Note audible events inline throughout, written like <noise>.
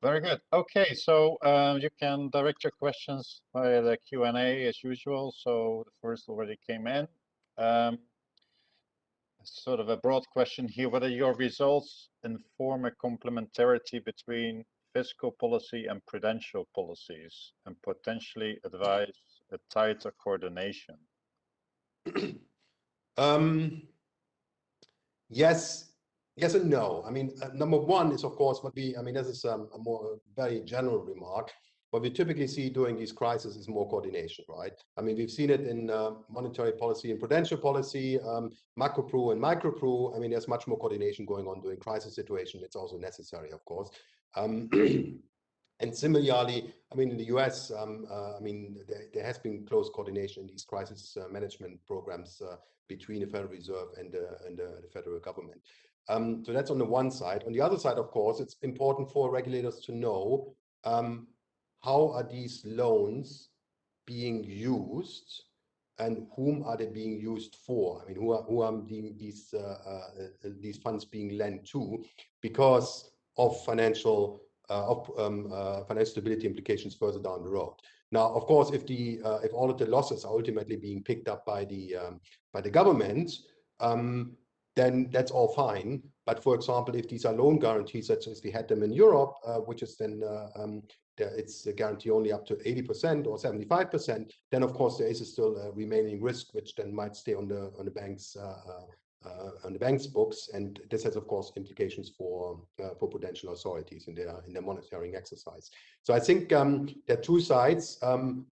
Very good. Okay, so uh, you can direct your questions via the Q&A as usual. So the first already came in. Um, sort of a broad question here, whether your results inform a complementarity between fiscal policy and prudential policies and potentially advise a tighter coordination? <clears throat> um, yes, yes and no. I mean, uh, number one is of course what we, I mean, this is um, a more very general remark. What we typically see during these crises is more coordination, right? I mean, we've seen it in uh, monetary policy and prudential policy, um, macro and micro. I mean, there's much more coordination going on during crisis situation. It's also necessary, of course. Um, <clears throat> and similarly, I mean, in the US, um, uh, I mean, there, there, has been close coordination in these crisis uh, management programs uh, between the Federal Reserve and, and the federal government. Um, so that's on the one side. On the other side, of course, it's important for regulators to know um, how are these loans being used and whom are they being used for? I mean, who are who are these uh, uh, these funds being lent to because of financial uh, of um, uh, financial stability implications further down the road. Now, of course, if the uh, if all of the losses are ultimately being picked up by the um, by the government, um, then that's all fine. But for example, if these are loan guarantees, such as we had them in Europe, uh, which is then uh, um, it's a guarantee only up to 80% or 75%, then of course there is a still a remaining risk, which then might stay on the on the bank's uh, uh, on the bank's books, and this has of course implications for uh, for prudential authorities in their in their monitoring exercise. So I think um, there are two sides: um,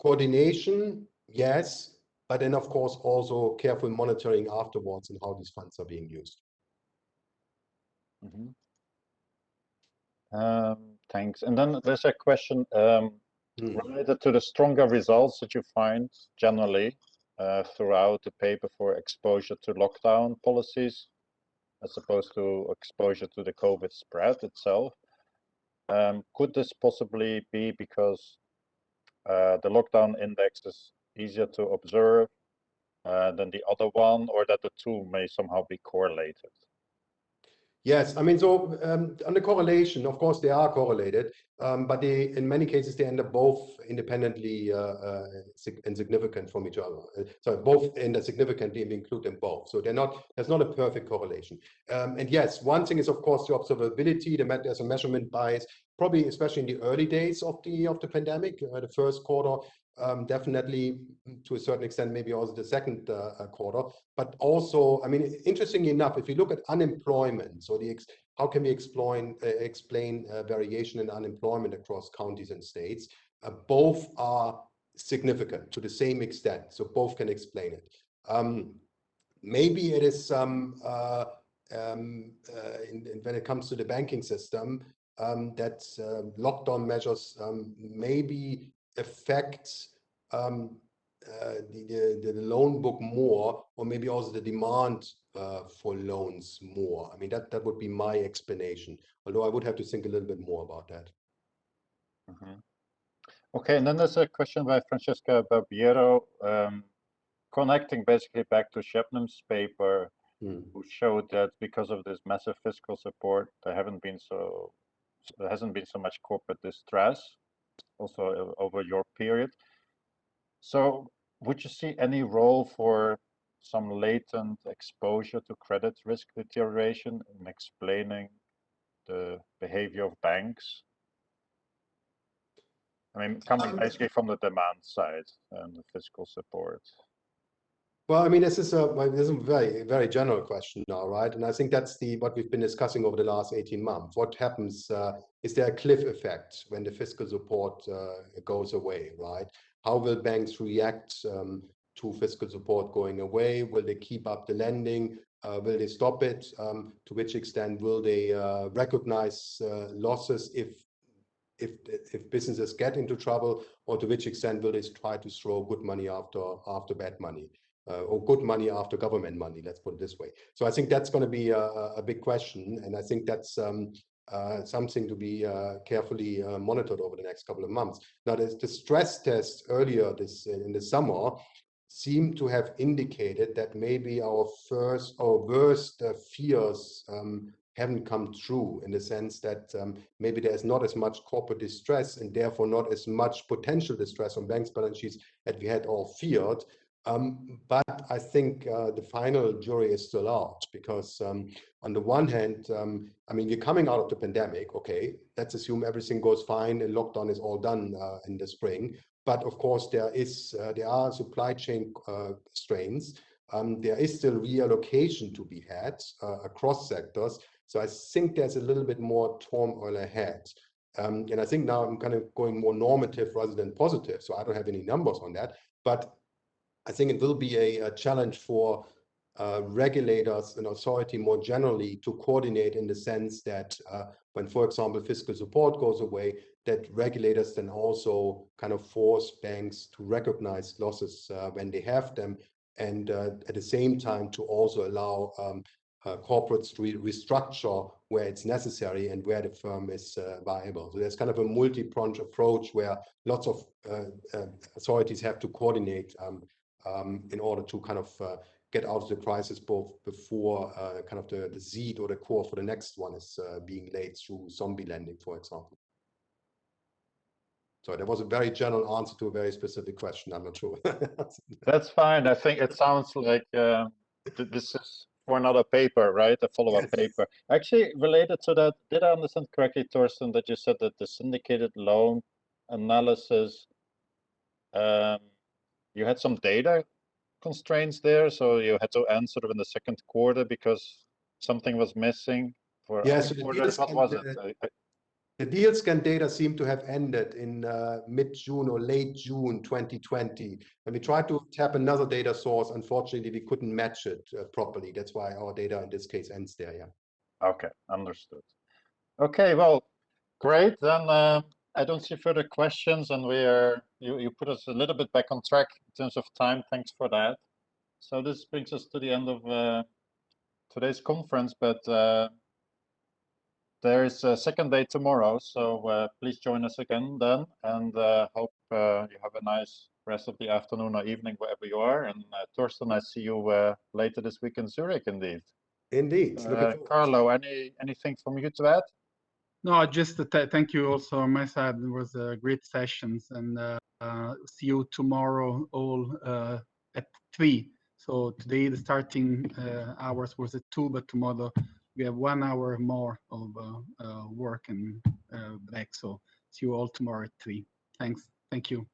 coordination, yes, but then of course also careful monitoring afterwards and how these funds are being used. Mm -hmm. um, thanks. And then there's a question um, mm. related to the stronger results that you find generally uh, throughout the paper for exposure to lockdown policies as opposed to exposure to the COVID spread itself. Um, could this possibly be because uh, the lockdown index is easier to observe uh, than the other one, or that the two may somehow be correlated? Yes, I mean, so um, on the correlation, of course, they are correlated, um, but they, in many cases, they end up both independently uh, uh, insignificant from each other. Uh, so both end up significantly, and we include them both. So they're not, there's not a perfect correlation. Um, and yes, one thing is, of course, the observability, the, there's a measurement bias, probably especially in the early days of the of the pandemic, uh, the first quarter, um, definitely to a certain extent, maybe also the second uh, uh, quarter. But also, I mean, interestingly enough, if you look at unemployment, so the how can we explain uh, explain uh, variation in unemployment across counties and states? Uh, both are significant to the same extent, so both can explain it. Um, maybe it is um, uh, um, in, in, when it comes to the banking system um, that lockdown measures um, maybe affects um, uh, the, the, the loan book more, or maybe also the demand uh, for loans more. I mean, that, that would be my explanation, although I would have to think a little bit more about that. Mm -hmm. Okay, and then there's a question by Francesca Barbiero, um, connecting basically back to Sebnem's paper, mm. who showed that because of this massive fiscal support, there haven't been so there hasn't been so much corporate distress also over your period. So would you see any role for some latent exposure to credit risk deterioration in explaining the behavior of banks? I mean, coming um, basically from the demand side and the fiscal support. Well, I mean, this is a this is a very very general question now, right? And I think that's the what we've been discussing over the last 18 months. What happens? Uh, is there a cliff effect when the fiscal support uh, goes away, right? How will banks react um, to fiscal support going away? Will they keep up the lending? Uh, will they stop it? Um, to which extent will they uh, recognize uh, losses if if if businesses get into trouble, or to which extent will they try to throw good money after after bad money? Uh, or good money after government money, let's put it this way. So I think that's going to be a, a, big question. And I think that's um, uh, something to be uh, carefully uh, monitored over the next couple of months. Now, the, stress test earlier this in the summer seemed to have indicated that maybe our first or worst uh, fears um, haven't come true in the sense that um, maybe there's not as much corporate distress and therefore not as much potential distress on banks' balance sheets as we had all feared. Um, but I think uh, the final jury is still out because um, on the one hand, um, I mean, we're coming out of the pandemic, okay, let's assume everything goes fine and lockdown is all done uh, in the spring. But of course, there is uh, there are supply chain uh, strains. Um, there is still reallocation to be had uh, across sectors. So I think there's a little bit more turmoil ahead. Um, and I think now I'm kind of going more normative rather than positive. So I don't have any numbers on that. But I think it will be a, a challenge for uh, regulators and authority more generally to coordinate in the sense that uh, when, for example, fiscal support goes away, that regulators then also kind of force banks to recognize losses uh, when they have them and uh, at the same time to also allow um, uh, corporates to re restructure where it's necessary and where the firm is uh, viable. So there's kind of a multi-pronged approach where lots of authorities have to coordinate um, in order to kind of uh, get out of the crisis both before uh, kind of the, the seed or the core for the next one is uh, being laid through zombie lending, for example. So that was a very general answer to a very specific question. I'm not sure. <laughs> That's fine. I think it sounds like uh, th this is for another paper, right? A follow-up paper. Actually, related to that, did I understand correctly, Torsten, that you said that the syndicated loan analysis, um, you had some data constraints there, so you had to end sort of in the second quarter because something was missing for Yeah, so the quarters? deals What was it? I- I- The DealScan data seem to have ended in uh, mid-June or late June 2020. And we tried to tap another data source. Unfortunately, we couldn't match it uh, properly. That's why our data in this case ends there, yeah. Okay, understood. Okay, well, great. Then uh, I don't see further questions, and we are you you put us a little bit back on track in terms of time. Thanks for that. So this brings us to the end of uh, today's conference, but uh, there is a second day tomorrow, so uh, please join us again then, and uh, hope uh, you have a nice rest of the afternoon or evening wherever you are. And uh, Torsten, I see you uh, later this week in Zurich, indeed. Indeed. Carlo, any anything from you to add? No, just th- thank you also on my side. It was a great sessions and uh, uh, see you tomorrow all uh, at three. So today the starting uh, hours was at two, but tomorrow we have one hour more of uh, work and back. So see you all tomorrow at three. Thanks. Thank you.